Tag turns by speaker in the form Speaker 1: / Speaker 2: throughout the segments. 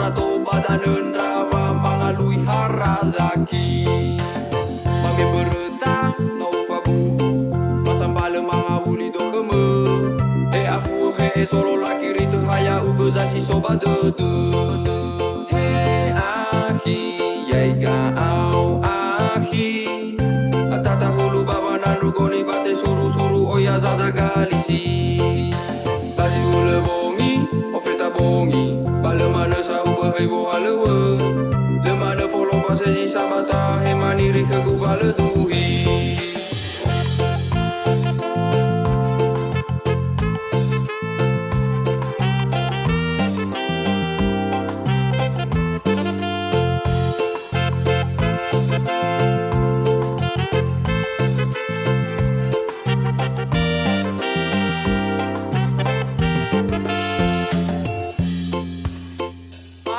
Speaker 1: Ora tobatanun rawa mangalui harazaki. Mami berutang no fabu. Masambale mangawuli do keme. Te afu he e solo laki tu haya ubezashi soba dede. label Hollywood.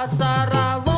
Speaker 2: Басарова.